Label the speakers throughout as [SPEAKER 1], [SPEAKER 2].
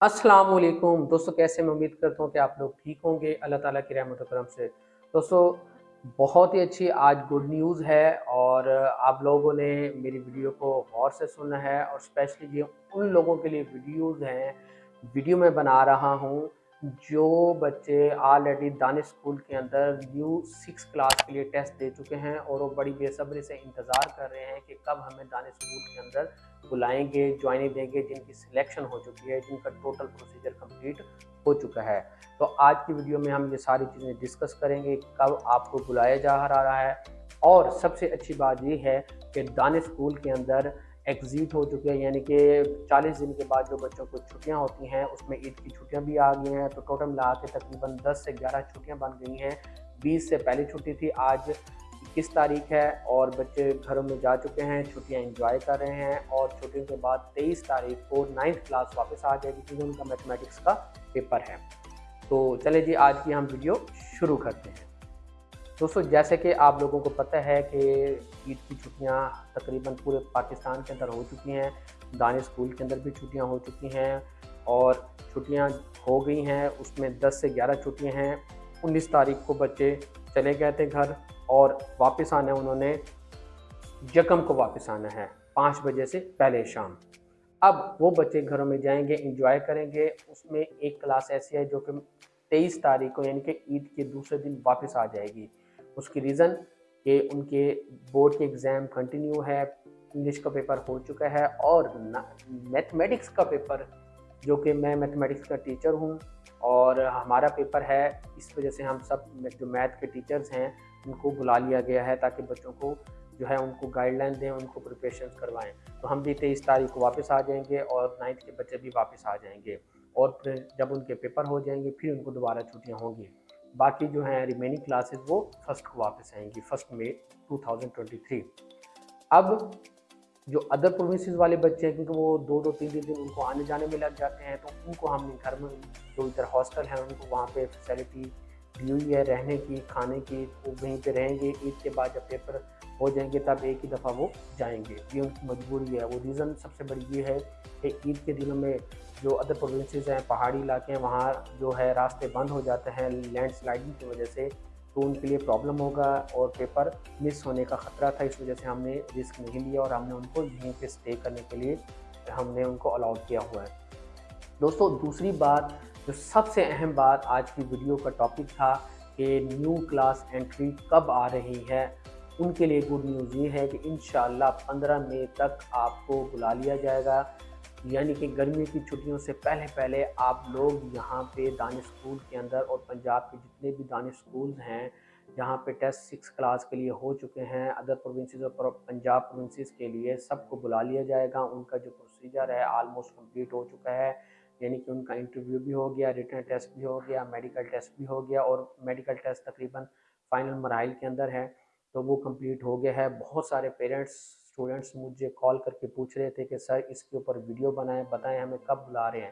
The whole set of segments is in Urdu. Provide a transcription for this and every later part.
[SPEAKER 1] السلام علیکم۔ دوستو، کیسے میں امید کرتا ہوں کہ آپ لوگ ٹھیک ہوں گے۔ اللہ تعالیٰ کی رحمت و کرم سے۔ دوستو، بہت ہی اچھی آج گڈ نیوز ہے اور آپ لوگوں نے میری ویڈیو کو غور سے سننا ہے اور اسپیشلی یہ ان لوگوں کے لیے ویڈیوز ہیں۔ ویڈیو میں بنا رہا ہوں۔ جو بچے آلریڈی دانش اسکول کے اندر نیو سکس کلاس کے لیے ٹیسٹ دے چکے ہیں اور وہ بڑی بے صبری سے انتظار کر رہے ہیں کہ کب ہمیں دانش اسکول کے اندر بلائیں گے جوائننگ دیں گے جن کی سلیکشن ہو چکی ہے، جن کا ٹوٹل پروسیجر کمپلیٹ ہو چکا ہے۔ تو آج کی ویڈیو میں ہم یہ ساری چیزیں ڈسکس کریں گے کب آپ کو بلایا جا رہا ہے۔ اور سب سے اچھی بات یہ ہے کہ دانش اسکول کے اندر ایگزیٹ ہو چکے ہیں یعنی کہ چالیس دن کے بعد جو بچوں کو چھٹیاں ہوتی ہیں، اس میں عید کی چھٹیاں بھی آ گئی ہیں۔ تو ٹوٹل ملا کے تقریباً دس سے گیارہ چھٹیاں بن گئی ہیں۔ بیس سے پہلی چھٹی تھی، آج اکیس تاریخ ہے اور بچے گھروں میں جا چکے ہیں، چھٹیاں انجوائے کر رہے ہیں اور چھٹیوں کے بعد تیئیس تاریخ کو نائنتھ کلاس واپس آ جائے گی، کیونکہ ان کا میتھمیٹکس کا پیپر ہے۔ تو چلے جی آج کی ہم ویڈیو شروع کرتے ہیں۔ دوستو، جیسے کہ آپ لوگوں کو پتہ ہے کہ عید کی چھٹیاں تقریباً پورے پاکستان کے اندر ہو چکی ہیں دانش اسکول کے اندر بھی چھٹیاں ہو چکی ہیں اور چھٹیاں ہو گئی ہیں۔ اس میں دس سے گیارہ چھٹیاں ہیں۔ انیس تاریخ کو بچے چلے گئے تھے گھر اور واپس آنا انہوں نے یکم کو واپس آنا ہے، پانچ بجے سے پہلے شام۔ اب وہ بچے گھروں میں جائیں گے، انجوائے کریں گے۔ اس میں ایک کلاس ایسی ہے جو کہ تیئیس تاریخ کو یعنی کہ عید کے دوسرے دن واپس آ جائے گی۔ اس کی ریزن کہ ان کے بورڈ کے ایگزام کنٹینیو ہے انگلش کا پیپر ہو چکا ہے اور میتھمیٹکس کا پیپر جو کہ میں میتھمیٹکس کا ٹیچر ہوں اور ہمارا پیپر ہے، اس وجہ سے ہم سب جو میتھ کے ٹیچرز ہیں، ان کو بلا لیا گیا ہے تاکہ بچوں کو جو ہے ان کو گائیڈ لائن دیں، ان کو پریپریشن کروائیں۔ تو ہم بھی تیئیس تاریخ کو واپس آ جائیں گے اور نائنتھ کے بچے بھی واپس آ جائیں گے اور پھر جب ان کے پیپر ہو جائیں گے، پھر ان کو دوبارہ چھٹیاں ہوں گی۔ باقی جو ہیں ریمیننگ کلاسز وہ فرسٹ کو واپس آئیں گی first May two thousand twenty three اب جو ادر پروونسز والے بچے ہیں، کیونکہ وہ دو دو تین تین دن ان کو آنے جانے میں لگ جاتے ہیں، تو ان کو ہم گھر میں جو ادھر ہاسٹل ہیں، ان کو وہاں پہ فیسلٹی دی ہوئی ہے رہنے کی، کھانے کی، وہ وہیں پہ رہیں گے۔ عید کے بعد جب پیپر ہو جائیں گے تب ایک ہی دفعہ وہ جائیں گے۔ یہ ان کی مجبوری ہے۔ وہ ریزن سب سے بڑی یہ ہے کہ عید کے دنوں میں جو ادر پروونسز ہیں، پہاڑی علاقے ہیں، وہاں جو ہے راستے بند ہو جاتے ہیں لینڈ سلائڈنگ کی وجہ سے تو ان کے لیے پرابلم ہوگا اور پیپر مس ہونے کا خطرہ تھا۔ اس وجہ سے ہم نے رسک نہیں لیا اور ہم نے ان کو یہیں پہ اسٹے کرنے کے لیے ہم نے ان کو الاؤ کیا ہوا ہے۔ دوستو، دوسری بات، جو سب سے اہم بات آج کی ویڈیو کا ٹاپک تھا کہ نیو کلاس انٹری کب آ رہی ہے۔ ان کے لیے گڈ نیوز یہ ہے کہ انشاءاللہ پندرہ مئی تک آپ کو بلا لیا جائے گا۔ یعنی کہ گرمی کی چھٹیوں سے پہلے پہلے آپ لوگ یہاں پہ دانش اسکول کے اندر اور پنجاب کے جتنے بھی دانش اسکولز ہیں جہاں پہ ٹیسٹ سکس کلاس کے لیے ہو چکے ہیں۔ ادر پروونسز اور پنجاب پروونسز کے لیے سب کو بلا لیا جائے گا۔ ان کا جو پروسیجر ہے آلموسٹ کمپلیٹ ہو چکا ہے۔ یعنی کہ ان کا انٹرویو بھی ہو گیا ریٹرن ٹیسٹ بھی ہو گیا میڈیکل ٹیسٹ بھی ہو گیا اور میڈیکل ٹیسٹ تقریباً فائنل مراحل کے اندر ہے۔ تو وہ کمپلیٹ ہو گیا ہے۔ بہت سارے پیرنٹس اسٹوڈنٹس مجھے کال کر کے پوچھ رہے تھے کہ سر اس کے اوپر ویڈیو بنائیں، بتائیں ہمیں کب بلا رہے ہیں۔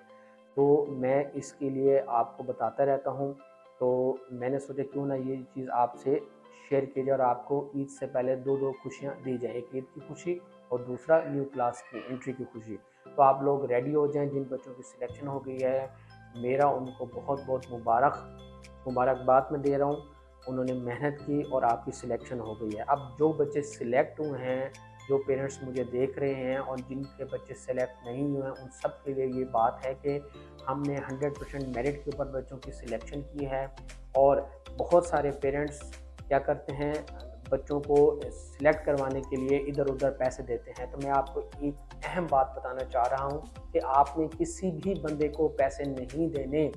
[SPEAKER 1] تو میں اس کے لیے آپ کو بتاتا رہتا ہوں۔ تو میں نے سوچا کیوں نہ یہ چیز آپ سے شیئر کی جائے اور آپ کو عید سے پہلے دو دو خوشیاں دی جائیں، ایک عید کی خوشی اور دوسرا نیو کلاس کی انٹری کی خوشی۔ تو آپ لوگ ریڈی ہو جائیں۔ جن بچوں کی سلیکشن ہو گئی ہے، میرا ان کو بہت بہت مبارک، مبارکباد میں دے رہا ہوں۔ انہوں نے محنت کی اور آپ کی سلیکشن ہو گئی ہے۔ اب جو بچے سلیکٹ ہوئے ہیں، جو پیرنٹس مجھے دیکھ رہے ہیں اور جن کے بچے سلیکٹ نہیں ہوئے ہیں، ان سب کے لیے یہ بات ہے کہ ہم نے ہنڈریڈ پرسینٹ میرٹ کے اوپر بچوں کی سلیکشن کی ہے اور بہت سارے پیرنٹس کیا کرتے ہیں بچوں کو سلیکٹ کروانے کے لیے ادھر ادھر پیسے دیتے ہیں۔ تو میں آپ کو ایک اہم بات بتانا چاہ رہا ہوں کہ آپ نے کسی بھی بندے کو پیسے نہیں دینے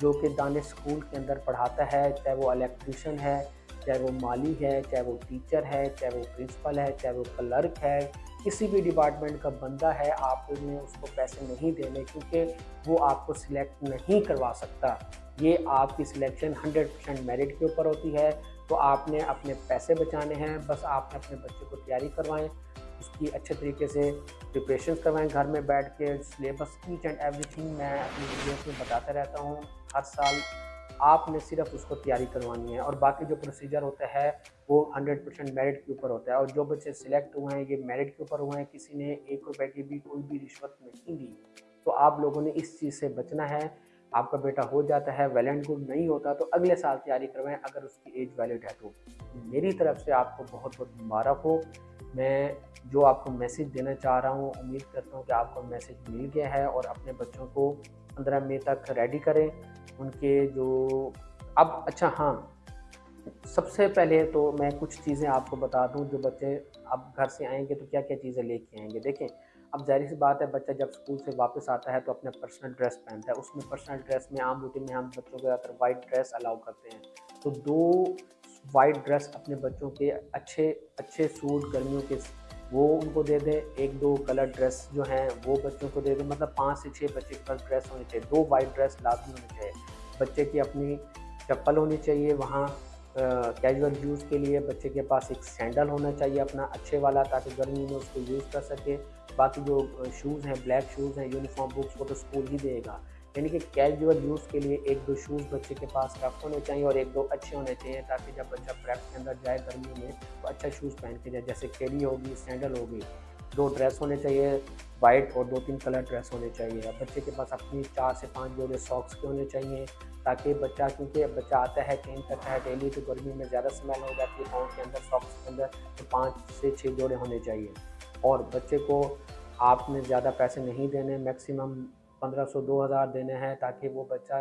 [SPEAKER 1] جو کہ دانش اسکول کے اندر پڑھاتا ہے، چاہے وہ الیکٹریشن ہے، چاہے وہ مالی ہے، چاہے وہ ٹیچر ہے، چاہے وہ پرنسپل ہے، چاہے وہ کلرک ہے، کسی بھی ڈپارٹمنٹ کا بندہ ہے، آپ نے اس کو پیسے نہیں دینے کیونکہ وہ آپ کو سلیکٹ نہیں کروا سکتا۔ یہ آپ کی سلیکشن ہنڈریڈ پرسینٹ میرٹ کے اوپر ہوتی ہے۔ تو آپ نے اپنے پیسے بچانے ہیں، بس آپ نے اپنے بچے کو تیاری کروائیں، اس کی اچھے طریقے سے پریپریشن کروائیں، گھر میں بیٹھ کے syllabus each and everything میں اپنی ویڈیوز میں بتاتا رہتا ہوں۔ ہر سال آپ نے صرف اس کو تیاری کروانی ہے اور باقی جو پروسیجر ہوتا ہے وہ ہنڈریڈ پرسینٹ میرٹ کے اوپر ہوتا ہے اور جو بچے سلیکٹ ہوئے ہیں، یہ میرٹ کے اوپر ہوئے ہیں، کسی نے ایک روپے کی بھی کوئی بھی رشوت نہیں دی۔ تو آپ لوگوں نے اس چیز سے بچنا ہے۔ آپ کا بیٹا ہو جاتا ہے ویلنٹ گڈ نہیں ہوتا، تو اگلے سال تیاری کروائیں اگر اس کی ایج ویلڈ ہے تو۔ میری طرف سے آپ کو بہت بہت مبارک ہو۔ میں جو آپ کو میسیج دینا چاہ رہا ہوں، امید کرتا ہوں کہ آپ کو میسیج مل گیا ہے اور اپنے بچوں کو پندرہ مئی تک ریڈی کریں۔ ان کے جو اب اچھا ہاں سب سے پہلے تو میں کچھ چیزیں آپ کو بتا دوں جو بچے اب گھر سے آئیں گے تو کیا کیا چیزیں لے کے آئیں گے۔ دیکھیں اب ظاہر سی بات ہے، بچہ جب اسکول سے واپس آتا ہے تو اپنے پرسنل ڈریس پہنتا ہے۔ اس میں پرسنل ڈریس میں عام روٹین میں ہم بچوں کے زیادہ تر وائٹ ڈریس الاؤ کرتے ہیں۔ تو دو وائٹ ڈریس اپنے بچوں کے اچھے اچھے سوٹ گرمیوں کے وہ ان کو دے دیں۔ ایک دو کلر ڈریس جو ہیں، وہ بچوں کو دے دیں۔ مطلب پانچ سے چھ بچے کے پاس ڈریس ہونی چاہیے۔ دو وائٹ ڈریس لازمی ہونی چاہیے۔ بچے کی اپنی چپل ہونی چاہیے، وہاں کیجول یوز کے لیے بچے کے پاس ایک سینڈل ہونا چاہیے اپنا، اچھے والا تاکہ گرمی میں اس کو یوز کر سکے۔ باقی جو شوز ہیں بلیک شوز ہیں یونیفارم بکس وہ تو اسکول ہی دے گا۔ یعنی کہ کیجول یوز کے لیے ایک دو شوز بچے کے پاس رکھ ہونے چاہیے اور ایک دو اچھے ہونے چاہیے تاکہ جب بچہ پریپ کے اندر جائے گرمیوں میں تو اچھا شوز پہن کے جائے۔ جیسے کیلی ہوگی سینڈل ہوگی، دو ڈریس ہونے چاہیے۔ وائٹ اور دو تین کلر ڈریس ہونے چاہیے۔ بچے کے پاس اپنی چار سے پانچ جوڑے ساکس کے ہونے چاہیے تاکہ بچہ، کیونکہ بچہ آتا ہے چینج کرتا ہے ڈیلی، تو گرمی میں زیادہ سمیل ہو جاتی ہے پاؤں کے اندر ساکس کے اندر، تو پانچ سے چھ جوڑے ہونے چاہیے۔ اور بچے کو آپ نے زیادہ پیسے نہیں دینے میکسیمم پندرہ سو، دو ہزار دینے ہیں تاکہ وہ بچہ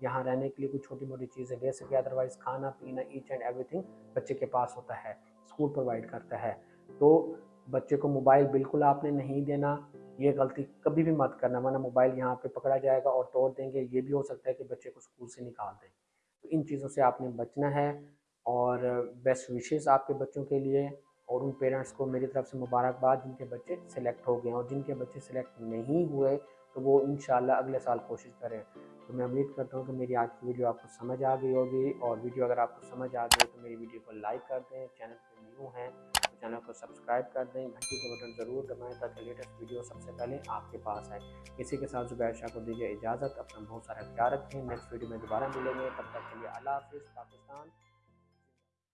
[SPEAKER 1] یہاں رہنے کے لیے کچھ چھوٹی موٹی چیزیں لے سکے۔ ادروائز کھانا، پینا ایچ اینڈ ایوری تھنگ بچے کے پاس ہوتا ہے اسکول پرووائڈ کرتا ہے۔ تو بچے کو موبائل بالکل آپ نے نہیں دینا۔ یہ غلطی کبھی بھی مت کرنا، ورنہ موبائل یہاں پہ پکڑا جائے گا اور توڑ دیں گے، یہ بھی ہو سکتا ہے کہ بچے کو اسکول سے نکال دیں۔ تو ان چیزوں سے آپ نے بچنا ہے اور بیسٹ وشیز آپ کے بچوں کے لیے اور ان پیرنٹس کو میری طرف سے مبارکباد، جن کے بچے سلیکٹ ہو گئے ہیں اور جن کے بچے سلیکٹ نہیں ہوئے تو وہ انشاءاللہ اگلے سال کوشش کریں۔ تو میں امید کرتا ہوں کہ میری آج کی ویڈیو آپ کو سمجھ آ گئی ہوگی اور ویڈیو اگر آپ کو سمجھ آ گئی تو میری ویڈیو کو لائک کر دیں۔ چینل پہ نیو ہیں۔ چینل کو سبسکرائب کر دیں، گھنٹی کا بٹن ضرور دبائیں تاکہ لیٹسٹ ویڈیو سب سے پہلے آپ کے پاس آئے۔ اسی کے ساتھ زبیر شاہ کو دیجیے اجازت، اپنا بہت سارا خیال رکھیں۔ نیکسٹ ویڈیو میں دوبارہ ملیں گے۔ تب تک کے لیے اللہ حافظ، پاکستان۔